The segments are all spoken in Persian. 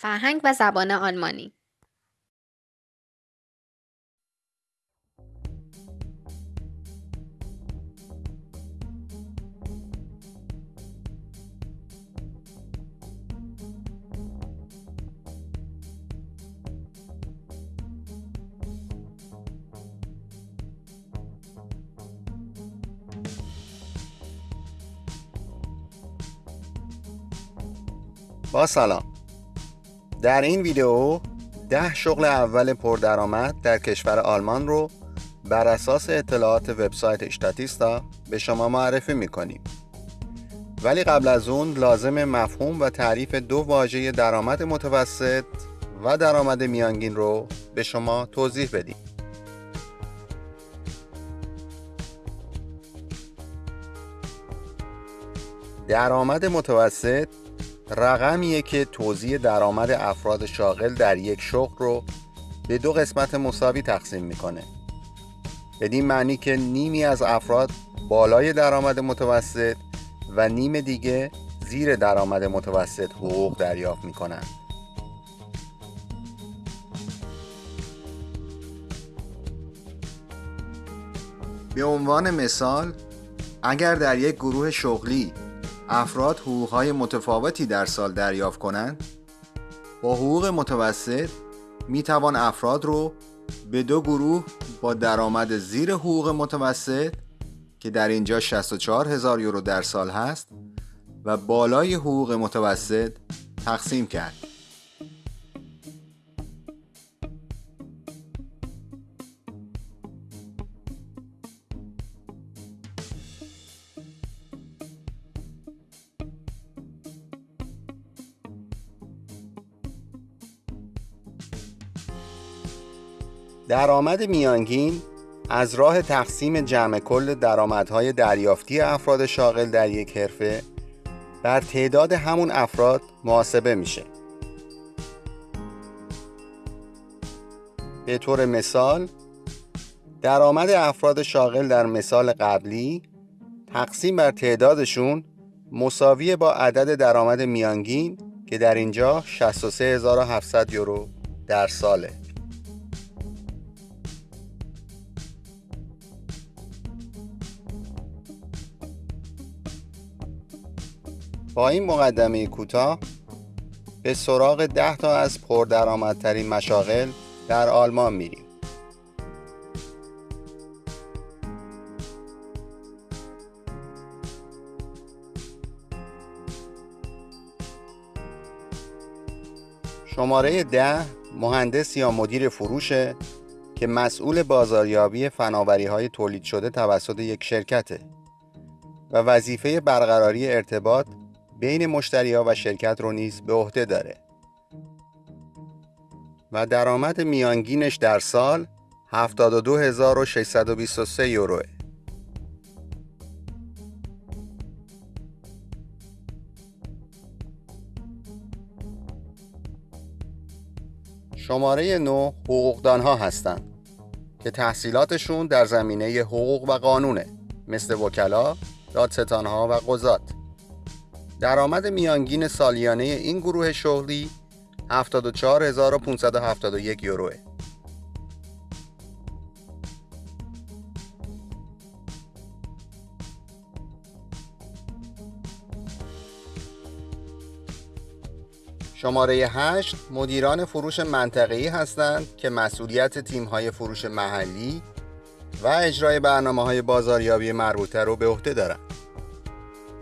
فرهنگ و زبان آلمانی. با سلام. در این ویدیو ده شغل اول پردرآمد در کشور آلمان رو بر اساس اطلاعات وبسایت اشتاتیستا به شما معرفی می‌کنیم. ولی قبل از اون لازم مفهوم و تعریف دو واژه درآمد متوسط و درآمد میانگین رو به شما توضیح بدیم. درآمد متوسط رقمیه که توزیع درآمد افراد شاغل در یک شغل رو به دو قسمت مساوی تقسیم می‌کنه. بدین معنی که نیمی از افراد بالای درآمد متوسط و نیم دیگه زیر درآمد متوسط حقوق دریافت می‌کنن. به عنوان مثال اگر در یک گروه شغلی افراد حقوقهای متفاوتی در سال دریافت کنند؟ با حقوق متوسط می توان افراد رو به دو گروه با درآمد زیر حقوق متوسط که در اینجا 64 هزار یورو در سال هست و بالای حقوق متوسط تقسیم کرد. درآمد میانگین از راه تقسیم جمع کل درآمدهای دریافتی افراد شاغل در یک حرفه بر تعداد همون افراد محاسبه میشه. به طور مثال درآمد افراد شاغل در مثال قبلی تقسیم بر تعدادشون مساوی با عدد درآمد میانگین که در اینجا 63700 یورو در ساله. با این مقدمه کوتاه به سراغ ده تا از پردرآمدترین مشاغل در آلمان میریم. شماره ده مهندس یا مدیر فروشه که مسئول بازاریابی فناوری های تولید شده توسط یک شرکته و وظیفه برقراری ارتباط بین مشتری ها و شرکت رو نیز به عهده داره. و درآمد میانگینش در سال 72623 یوروه. شماره نو حقوقدان ها هستند که تحصیلاتشون در زمینه حقوق و قانونه مثل وکلا، دادستان ها و قضات. درآمد میانگین سالیانه این گروه شغلی 74571 یوروه. شماره 8 مدیران فروش منطقه‌ای هستند که مسئولیت تیم‌های فروش محلی و اجرای برنامه بازاریابی مربوطه رو به عهده دارند.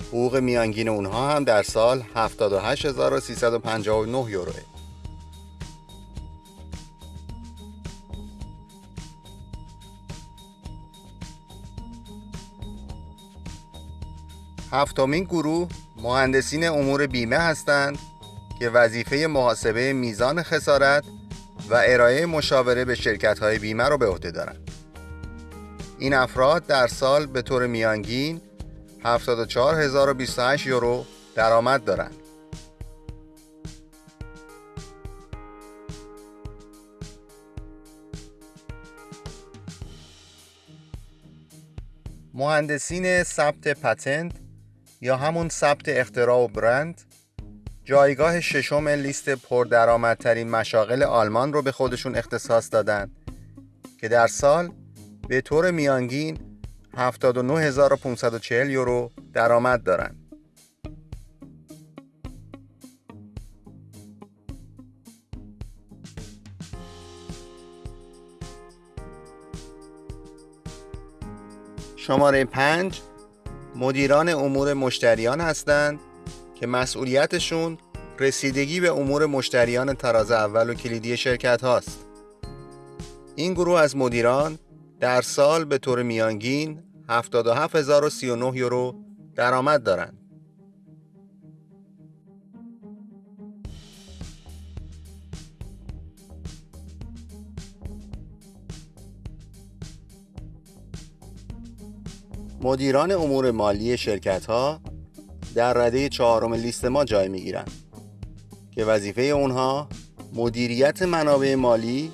حقوق میانگین اونها هم در سال 78359 یوروه. هفتمین گروه مهندسین امور بیمه هستند که وظیفه محاسبه میزان خسارت و ارائه مشاوره به شرکت های بیمه را به عهده دارند. این افراد در سال به طور میانگین 74028 یورو درآمد دارند. مهندسین ثبت پتنت یا همون ثبت اختراع و برند جایگاه ششم لیست پردرآمدترین مشاغل آلمان رو به خودشون اختصاص دادن که در سال به طور میانگین 79540 یورو درآمد دارند. شماره 5 مدیران امور مشتریان هستند که مسئولیتشون رسیدگی به امور مشتریان تراز اول و کلیدی شرکت هاست. این گروه از مدیران در سال به طور میانگین 77039 یورو درآمد دارند. مدیران امور مالی شرکت ها در رده چهارم لیست ما جای می گیرند که وظیفه اونها مدیریت منابع مالی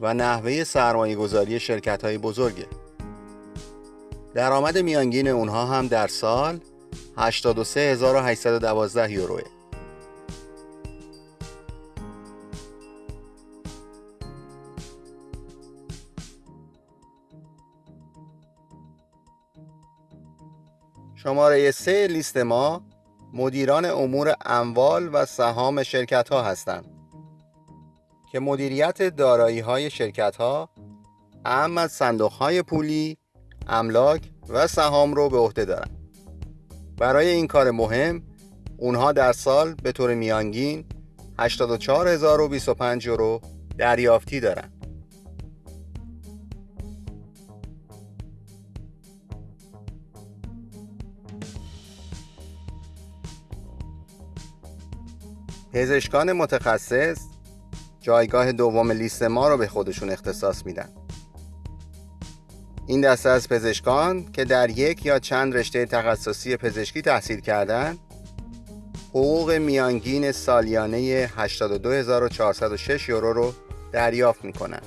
و نحوه سرمایه گذاری شرکت های بزرگه درآمد میانگین اونها هم در سال 83812 یوروه. شماره سه لیست ما مدیران امور اموال و سهام شرکت ها هستند که مدیریت دارایی های شرکت ها اهم از صندوق های پولی، املاک و سهام رو به عهده دارند. برای این کار مهم اونها در سال به طور میانگین 84025 یورو دریافتی دارند. پزشکان متخصص جایگاه دوم لیست ما رو به خودشون اختصاص میدن این دسته از پزشکان که در یک یا چند رشته تخصصی پزشکی تحصیل کردند حقوق میانگین سالیانه 82406 یورو رو دریافت می‌کنند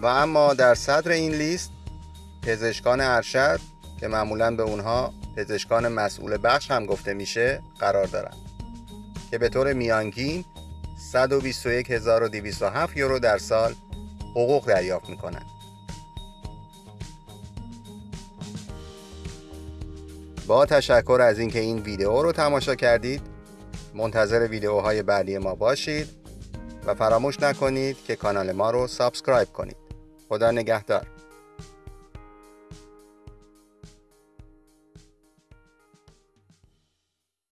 و اما در صدر این لیست پزشکان ارشد که معمولا به اونها پزشکان مسئول بخش هم گفته میشه قرار دارند که به طور میانگین 121207 یورو در سال حقوق دریافت می‌کنند با تشکر از اینکه این ویدیو رو تماشا کردید منتظر ویدیوهای بعدی ما باشید و فراموش نکنید که کانال ما رو سابسکرایب کنید. خدا نگهدار.